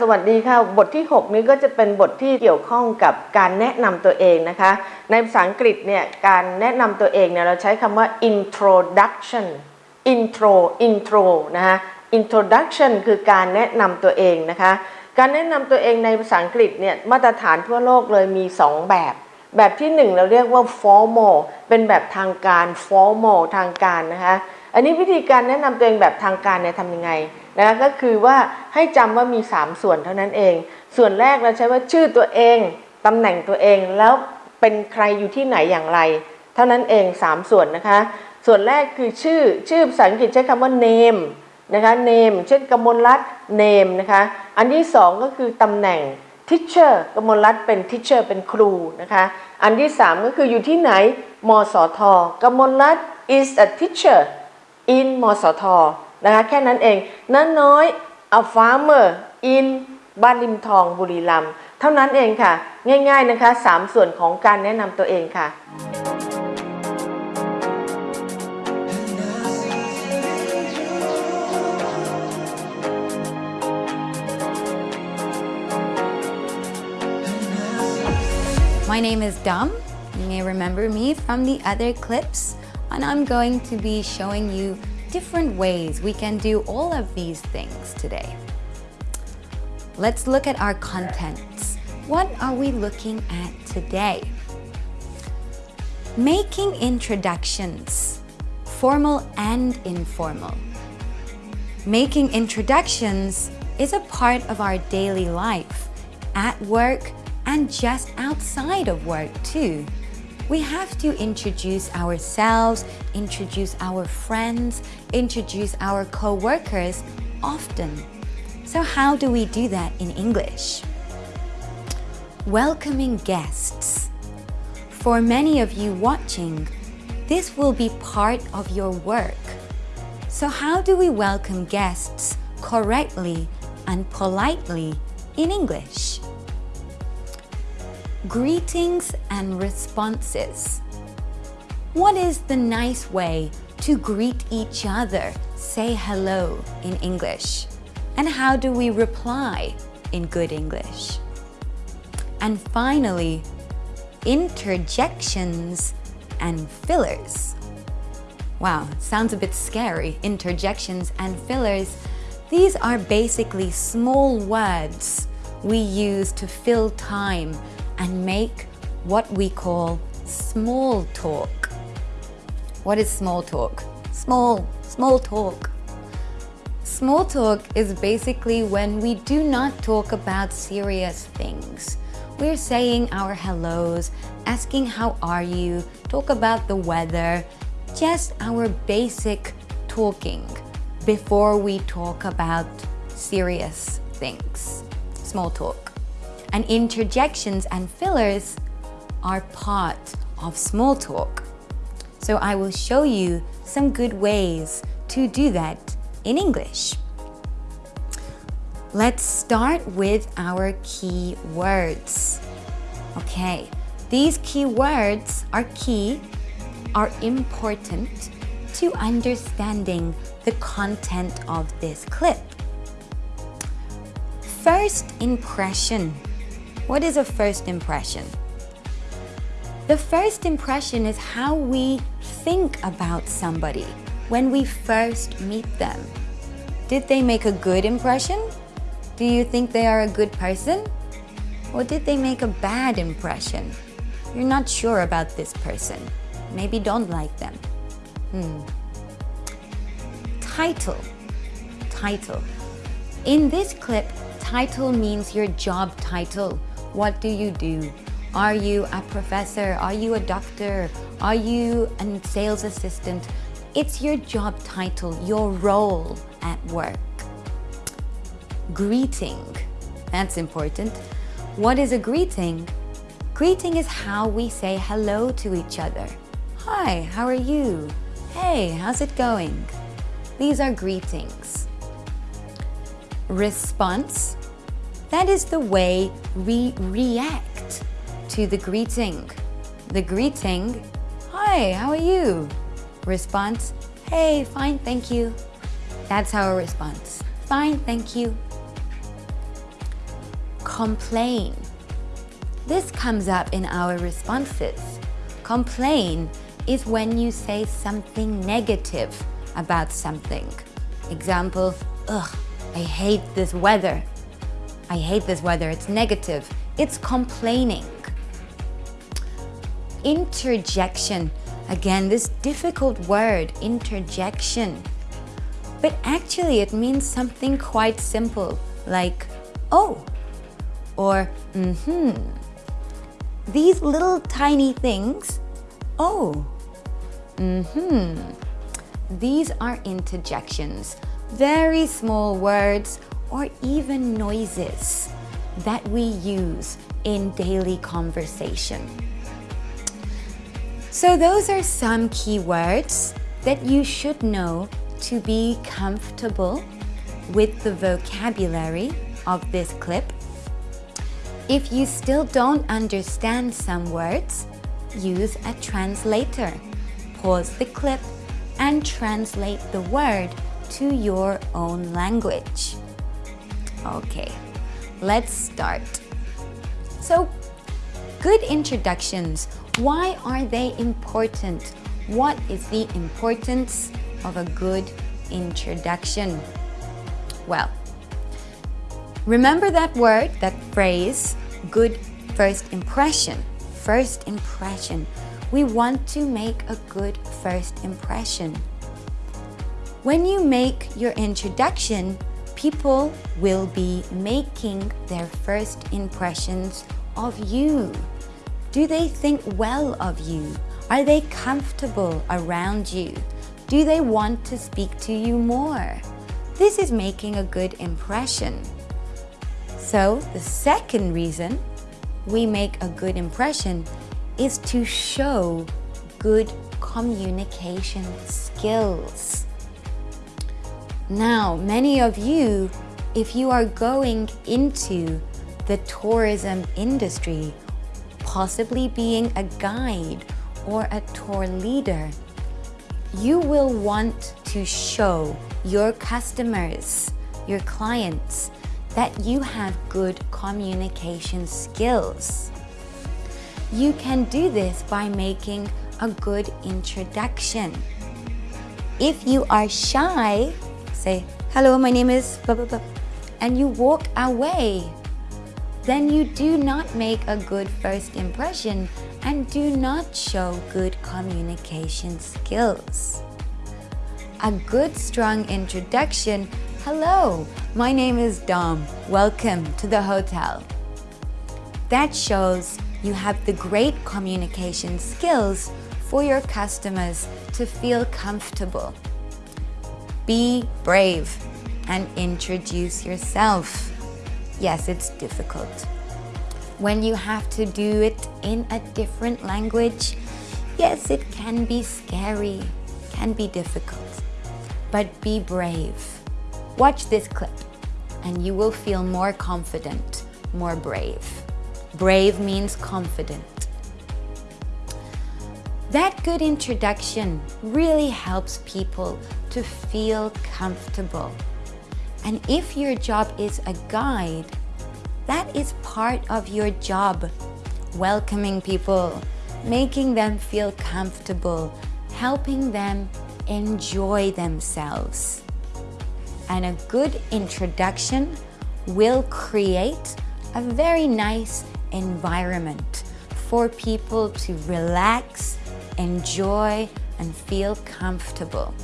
สวัสดีค่ะ บทที่ 6 นี้ก็จะเป็นบทที่เกี่ยวข้องกับการแนะนำตัวเองนะคะ ในภาษาอังกฤษเนี่ยการแนะนำตัวเองเนี่ยเราใช้คำว่า introduction intro intro นะคะ introduction คือการแนะนำตัวเองนะคะ การแนะนำตัวเองในภาษาอังกฤษเนี่ยมาตรฐานทั่วโลกเลยมี 2 แบบ แบบที่ 1 เราเรียกว่า formal เป็นแบบทางการ formal ทางการนะคะ อันนี้วิธีการแนะนำตัวเองแบบทางการเนี่ยทำยังไง นะคะก็คือว่าให้จำว่ามี 3 ส่วนเท่านั้นเอง ส่วนแรกเราใช้ว่าชื่อตัวเองตำแหน่งตัวเองแล้วเป็นใครอยู่ที่ไหนอย่างไร เท่านั้นเอง 3 ส่วนนะคะ ส่วนแรกคือชื่อชื่อภาษาอังกฤษใช้คำว่า name นะคะ name เช่นกมลรัตน์ name นะคะอันที่ 2 ก็คือตำแหน่ง teacher กมลรัตน์เป็น teacher เป็นครูนะคะอันที่ 3 ก็คืออยู่ที่ไหนมสทกมลรัตน์ is a teacher in มสท นะคะแค่นั้นเองนั้นน้อยอัฟฟาเมอร์อินบ้านริมทองบุรีรัมย์เท่านั้นเองค่ะ ง่ายๆนะคะ 3 ส่วนของการแนะนำตัวเองค่ะ My name is Dum You may remember me from the other clips, and I'm going to be showing you different ways we can do all of these things today. Let's look at our contents. What are we looking at today? Making introductions, formal and informal. Making introductions is a part of our daily life, at work, and just outside of work too. We have to introduce ourselves, introduce our friends, introduce our co-workers often. So how do we do that in English? Welcoming guests. For many of you watching, this will be part of your work. So how do we welcome guests correctly and politely in English? Greetings and responses. What is the nice way to greet each other, say hello in English? And how do we reply in good English? And finally, interjections and fillers. Wow, sounds a bit scary. Interjections and fillers. These are basically small words we use to fill time and make what we call small talk. What is small talk? Small, small talk. Small talk is basically when we do not talk about serious things. We're saying our hellos, asking how are you, talk about the weather, just our basic talking before we talk about serious things. Small talk. And interjections and fillers are part of small talk. So I will show you some good ways to do that in English. Let's start with our key words. Okay, these key words are key, are important to understanding the content of this clip. First impression. What is a first impression? The first impression is how we think about somebody when we first meet them. Did they make a good impression? Do you think they are a good person? Or did they make a bad impression? You're not sure about this person. Maybe don't like them. Hmm. Title. Title. In this clip, title means your job title. What do you do? Are you a professor? Are you a doctor? Are you a sales assistant? It's your job title, your role at work. Greeting. That's important. What is a greeting? Greeting is how we say hello to each other. Hi, how are you? Hey, how's it going? These are greetings. Response. That is the way we react to the greeting. The greeting, hi, how are you? Response, hey, fine, thank you. That's our response. Fine, thank you. complain. This comes up in our responses. Complain is when you say something negative about something. Example, ugh, I hate this weather. I hate this weather, it's negative. It's complaining. Interjection. Again, this difficult word, interjection. But actually it means something quite simple, like, oh, or mm-hmm. These little tiny things, oh, mm-hmm. These are interjections, very small words or even noises that we use in daily conversation. So those are some key words that you should know to be comfortable with the vocabulary of this clip. If you still don't understand some words, use a translator. Pause the clip and translate the word to your own language. Okay, let's start. So, good introductions. Why are they important? What is the importance of a good introduction? Well, remember that word, that phrase, good first impression. First impression. We want to make a good first impression. When you make your introduction, people will be making their first impressions of you. Do they think well of you? Are they comfortable around you? Do they want to speak to you more? This is making a good impression. So the second reason we make a good impression is to show good communication skills. Now, many of you, if you are going into the tourism industry, possibly being a guide or a tour leader, you will want to show your customers, your clients, that you have good communication skills. You can do this by making a good introduction. If you are shy, say, hello, my name is blah, blah, blah, and you walk away, then you do not make a good first impression and do not show good communication skills. A good strong introduction, hello, my name is Dom, welcome to the hotel. That shows you have the great communication skills for your customers to feel comfortable. Be brave and introduce yourself. Yes, it's difficult. When you have to do it in a different language, yes, it can be scary, can be difficult, but be brave. Watch this clip and you will feel more confident, more brave. Brave means confident. That good introduction really helps people to feel comfortable. And if your job is a guide, that is part of your job. Welcoming people, making them feel comfortable, helping them enjoy themselves. And a good introduction will create a very nice environment for people to relax, enjoy, and feel comfortable.